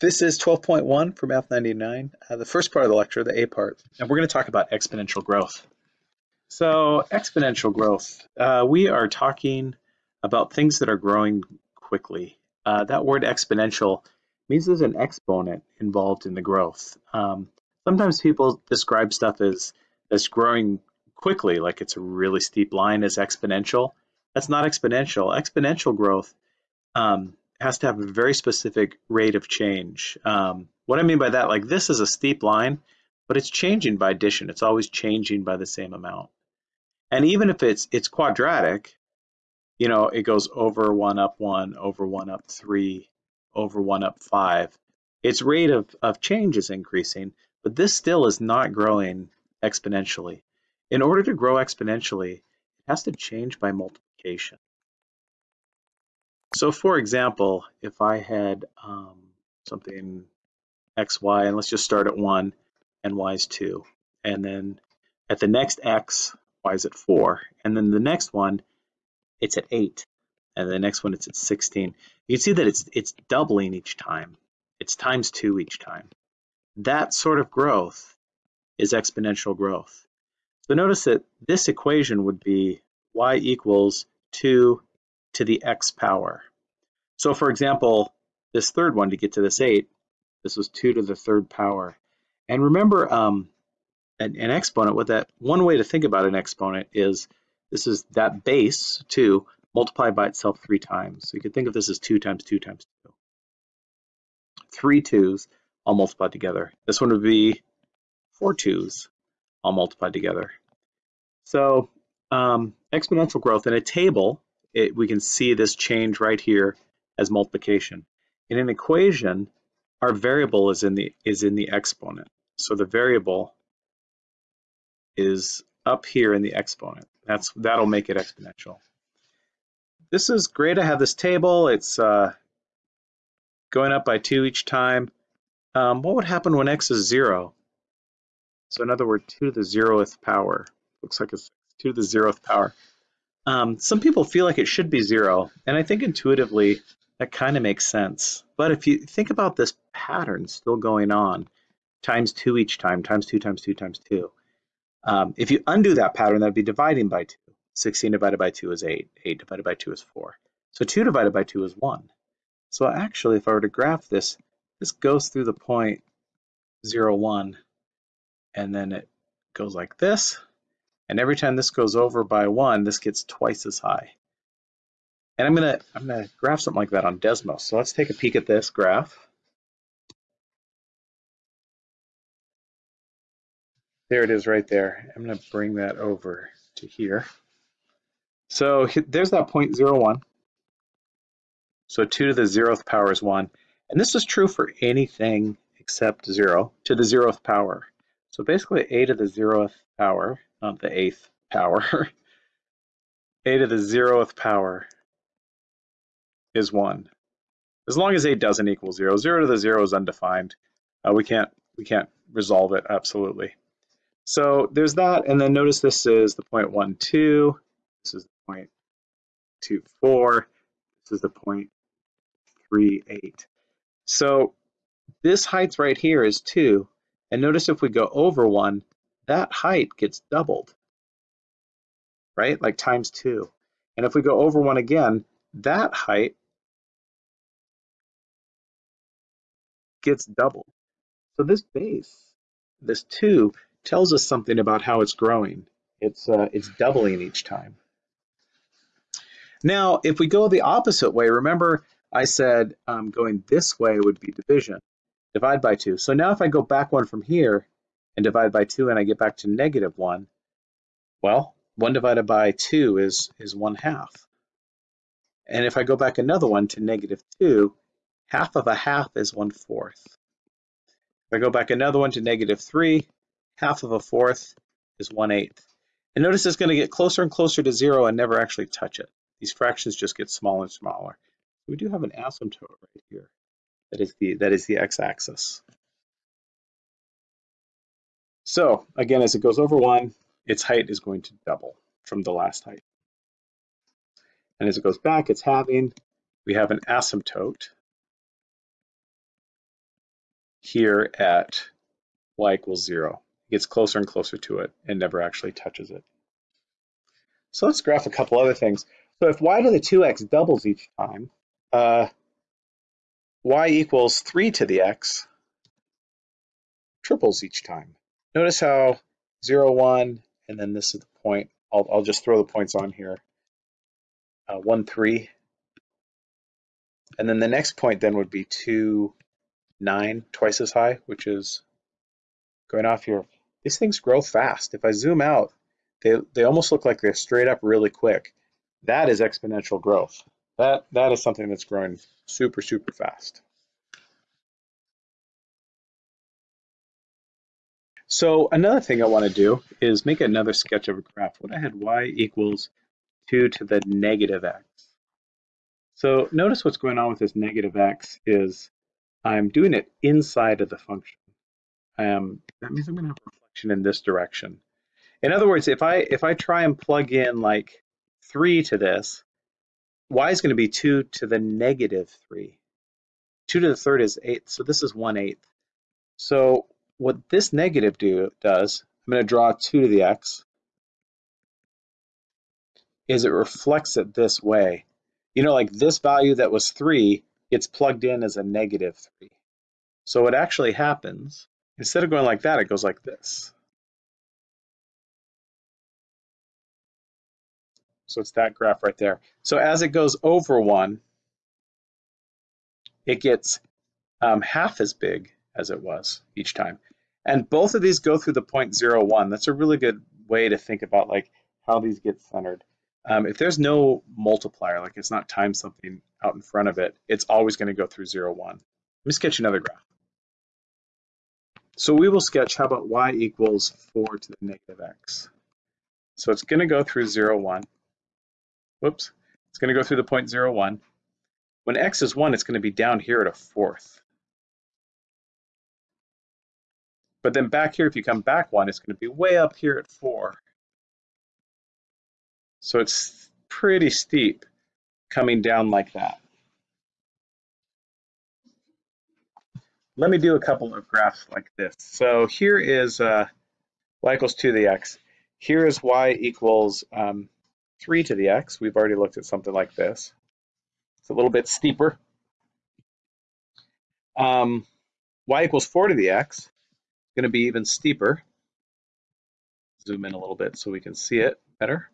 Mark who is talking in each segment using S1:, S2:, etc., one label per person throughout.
S1: This is 12.1 for Math 99, uh, the first part of the lecture, the A part, and we're going to talk about exponential growth. So exponential growth, uh, we are talking about things that are growing quickly. Uh, that word exponential means there's an exponent involved in the growth. Um, sometimes people describe stuff as, as growing quickly, like it's a really steep line as exponential. That's not exponential. Exponential growth um, has to have a very specific rate of change. Um, what I mean by that, like this is a steep line, but it's changing by addition. It's always changing by the same amount. And even if it's it's quadratic, you know, it goes over one up one, over one up three, over one up five. Its rate of, of change is increasing, but this still is not growing exponentially. In order to grow exponentially, it has to change by multiplication. So for example, if I had um, something x, y, and let's just start at 1, and y is 2. And then at the next x, y is at 4. And then the next one, it's at 8. And the next one, it's at 16. You can see that it's, it's doubling each time. It's times 2 each time. That sort of growth is exponential growth. So notice that this equation would be y equals 2 to the x power. So for example, this third one to get to this 8, this was 2 to the third power. And remember, um, an, an exponent, what that one way to think about an exponent is this is that base 2 multiplied by itself three times. So you could think of this as 2 times 2 times 2. Three twos all multiplied together. This one would be four twos all multiplied together. So um, exponential growth in a table it, we can see this change right here as multiplication. In an equation, our variable is in the is in the exponent. So the variable is up here in the exponent. That's that'll make it exponential. This is great. I have this table. It's uh, going up by two each time. Um, what would happen when x is zero? So in other words, two to the zeroth power. Looks like it's two to the zeroth power. Um, some people feel like it should be zero, and I think intuitively that kind of makes sense. But if you think about this pattern still going on, times two each time, times two times two times two, um, if you undo that pattern, that'd be dividing by two. 16 divided by 2 is 8. 8 divided by 2 is 4. So 2 divided by 2 is 1. So actually, if I were to graph this, this goes through the point 0, 1, and then it goes like this, and every time this goes over by one, this gets twice as high. And I'm gonna I'm gonna graph something like that on Desmos. So let's take a peek at this graph. There it is right there. I'm gonna bring that over to here. So there's that point zero one. So two to the zeroth power is one. And this is true for anything except zero to the zeroth power. So basically a to the zeroth power not the eighth power. a to the zeroth power is 1. As long as 8 doesn't equal 0. 0 to the 0 is undefined. Uh, we can't we can't resolve it absolutely. So there's that, and then notice this is the point 1, 2. This is the point 2, 4. This is the point 3, 8. So this height right here is 2. And notice if we go over 1, that height gets doubled, right? Like times two. And if we go over one again, that height gets doubled. So this base, this two, tells us something about how it's growing. It's, uh, it's doubling each time. Now, if we go the opposite way, remember I said um, going this way would be division, divide by two. So now if I go back one from here, and divide by 2 and I get back to negative 1, well, 1 divided by 2 is, is 1 half. And if I go back another one to negative 2, half of a half is 1 fourth. If I go back another one to negative 3, half of a fourth is 1 eighth. And notice it's going to get closer and closer to 0 and never actually touch it. These fractions just get smaller and smaller. We do have an asymptote right here. That is the, that is the x-axis. So again, as it goes over one, its height is going to double from the last height. And as it goes back, it's halving. We have an asymptote. here at y equals zero. It gets closer and closer to it and never actually touches it. So let's graph a couple other things. So if y to the 2x doubles each time, uh, y equals 3 to the x triples each time. Notice how 0, 1, and then this is the point. I'll, I'll just throw the points on here. Uh, 1, 3. And then the next point then would be 2, 9, twice as high, which is going off here. These things grow fast. If I zoom out, they, they almost look like they're straight up really quick. That is exponential growth. That, that is something that's growing super, super fast. So another thing I want to do is make another sketch of a graph. What I had y equals 2 to the negative x. So notice what's going on with this negative x is I'm doing it inside of the function. Um, that means I'm going to have a reflection in this direction. In other words, if I if I try and plug in like 3 to this, y is going to be 2 to the negative 3. 2 to the third is 8, so this is 1 eighth. So what this negative do does, I'm going to draw 2 to the x, is it reflects it this way. You know, like this value that was 3 gets plugged in as a negative 3. So what actually happens, instead of going like that, it goes like this. So it's that graph right there. So as it goes over 1, it gets um, half as big as it was each time. And both of these go through the point zero one. That's a really good way to think about like how these get centered. Um, if there's no multiplier, like it's not times something out in front of it, it's always going to go through zero one. Let me sketch another graph. So we will sketch, how about y equals 4 to the negative x. So it's going to go through 0, 1. Whoops. It's going to go through the point 0, 1. When x is 1, it's going to be down here at a fourth. But then back here, if you come back one, it's going to be way up here at four. So it's pretty steep coming down like that. Let me do a couple of graphs like this. So here is uh, y equals 2 to the x. Here is y equals um, 3 to the x. We've already looked at something like this. It's a little bit steeper. Um, y equals 4 to the x going to be even steeper. Zoom in a little bit so we can see it better.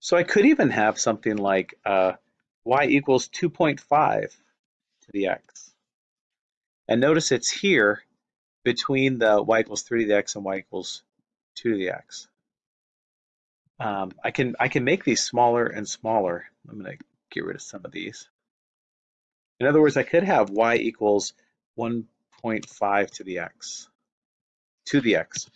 S1: So I could even have something like uh, y equals 2.5 to the x. And notice it's here between the y equals 3 to the x and y equals 2 to the x. Um, I can I can make these smaller and smaller. I'm going to get rid of some of these. In other words, I could have y equals 1 0.5 to the x, to the x.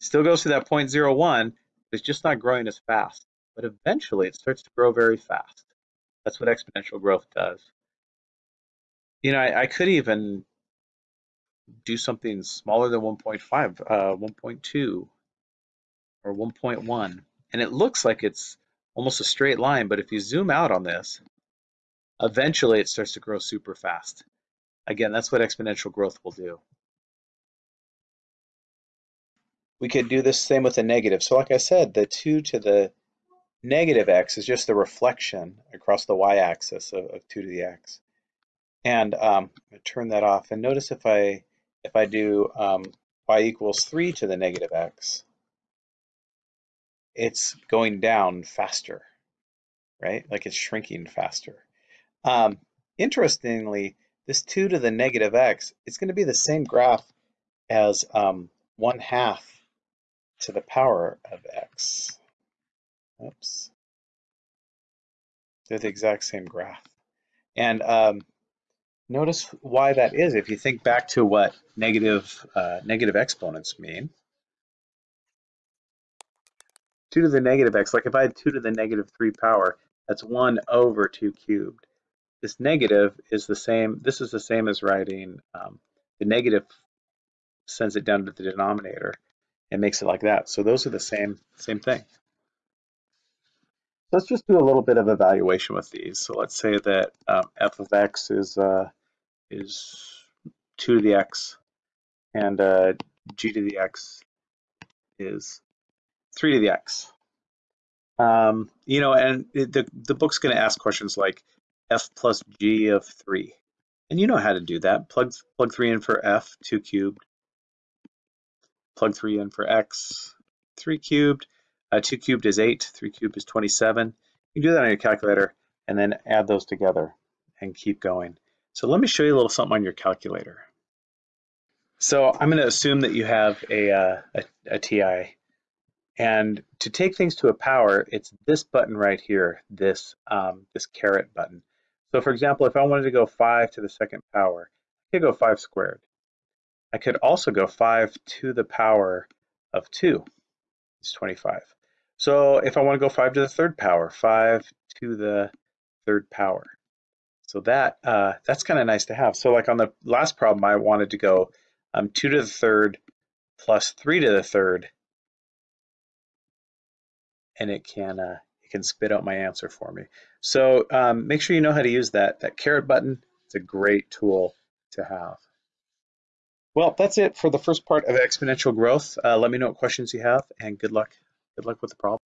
S1: Still goes to that 0.01, it's just not growing as fast. But eventually it starts to grow very fast. That's what exponential growth does. You know, I, I could even do something smaller than 1.5, uh, 1.2 or 1.1. And it looks like it's almost a straight line, but if you zoom out on this, eventually it starts to grow super fast. Again, that's what exponential growth will do. We could do this same with a negative. So like I said, the 2 to the negative x is just the reflection across the y-axis of, of 2 to the x. And um, turn that off. And notice if I if I do um, y equals 3 to the negative x, it's going down faster, right? Like it's shrinking faster. Um, interestingly, this 2 to the negative x, it's going to be the same graph as um, 1 half to the power of x. Oops. They're the exact same graph. And um, notice why that is. If you think back to what negative, uh, negative exponents mean, 2 to the negative x, like if I had 2 to the negative 3 power, that's 1 over 2 cubed. This negative is the same, this is the same as writing um, the negative sends it down to the denominator and makes it like that. So those are the same, same thing. let's just do a little bit of evaluation with these. So let's say that um, f of x is uh, is 2 to the x and uh, g to the x is 3 to the x. Um, you know, and the, the book's going to ask questions like f plus g of 3. And you know how to do that. Plug, plug 3 in for f, 2 cubed. Plug 3 in for x, 3 cubed. Uh, 2 cubed is 8, 3 cubed is 27. You can do that on your calculator and then add those together and keep going. So let me show you a little something on your calculator. So I'm going to assume that you have a, uh, a, a TI. And to take things to a power, it's this button right here, this, um, this caret button. So for example, if I wanted to go 5 to the second power, I could go 5 squared. I could also go 5 to the power of 2. It's 25. So if I want to go 5 to the third power, 5 to the third power. So that uh, that's kind of nice to have. So like on the last problem, I wanted to go um, 2 to the third plus 3 to the third, and it can uh, can spit out my answer for me. So um, make sure you know how to use that. That caret button, it's a great tool to have. Well, that's it for the first part of exponential growth. Uh, let me know what questions you have, and good luck. Good luck with the problem.